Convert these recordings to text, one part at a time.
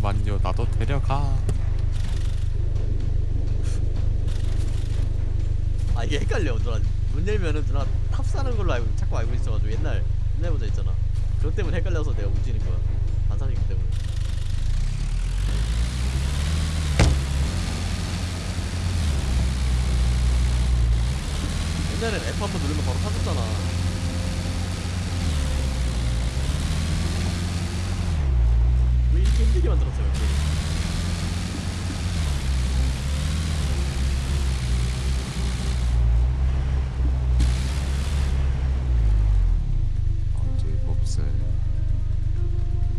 잠만요. 나도 데려가. 아 이게 헷갈려 누나. 문 열면은 누나 탑 사는 걸로 알고 자꾸 알고 있어가지고 옛날 옛날 모자 있잖아. 그것 때문에 헷갈려서 내가 움직이는 거야. 반사적이기 때문에. 옛날엔 F 한번 누르면 바로 타졌잖아 왜 이렇게 힘들게 만들었어요. 이렇게 아직 없어요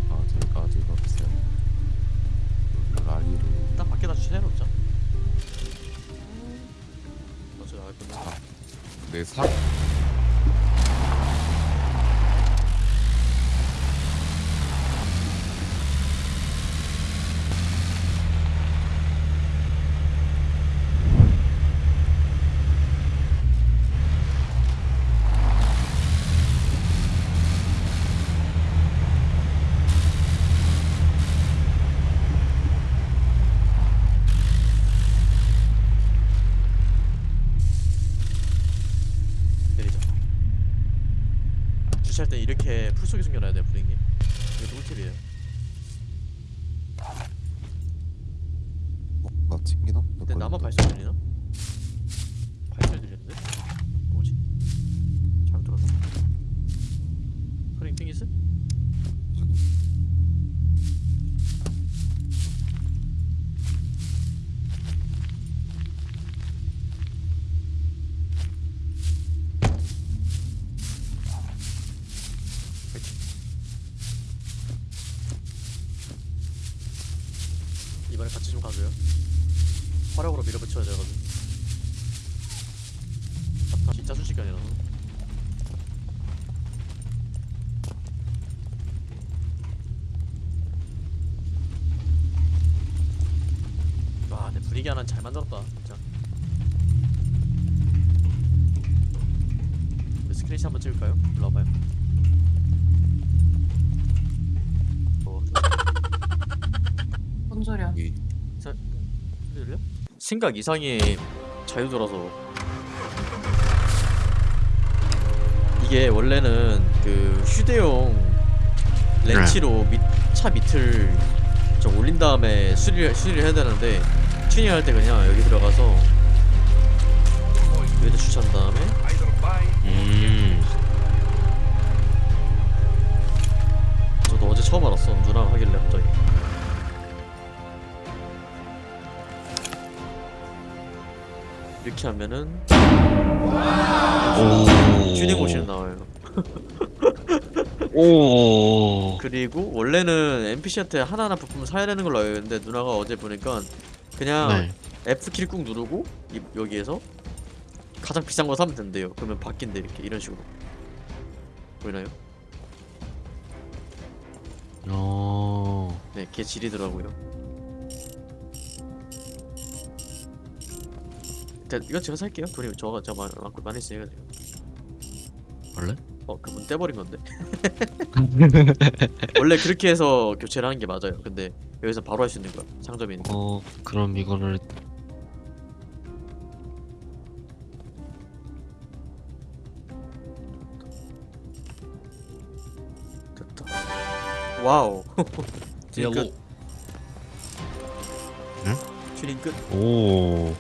아직 아직 없어요 라리로 일단 밖에다 주차해놓자 어차피 나갈 건데 내 사... 내리자 주차할 때 이렇게 풀 속에 숨겨놔야 돼요 부장님 이거 꿀팁이에요 어? 나 튕기나? 근데 나만 발소리 들리나? 이번에 같이 좀 가줘요. 화력으로 밀어붙여야 되거든. 아까 진짜 순식간이라서 와내 분위기 하나 잘 만들었다 진짜. 우리 스크린샷 한번 찍을까요? 일로 와봐요 뭔 소리야? 이 자, 소리 들려? 생각 이상의 자유도라서. 이게 원래는 그 휴대용 렌치로 밑, 차 밑을 좀 올린 다음에 수리를, 수리를 해야 되는데 튜닝할 때 그냥 여기 들어가서 여기다 주차한 다음에 음... 저도 어제 처음 알았어 누나가 하길래 갑자기 이렇게 하면은 오. 튜닝 오실 나와요 오. 그리고 원래는 NPC한테 하나하나 부품을 사야 되는 걸로 알고 있는데 누나가 어제 보니까 그냥 네. F키를 꾹 누르고 이, 여기에서 가장 비싼 거 사면 된대요 그러면 바뀐대 이렇게 이런 식으로 보이나요? 어. 네, 걔 질이더라고요. 일단 이건 제가 살게요. 돈이 저가 저 많, 많고 많이 지금. 원래? 어, 그분 떼버린 건데. 원래 그렇게 해서 교체를 하는 게 맞아요. 근데 여기서 바로 할 수 있는 거야. 상점이니까. 어, 그럼 이거를 됐다. 와우. 튜닝 끝. 응? 튜닝 끝. 오.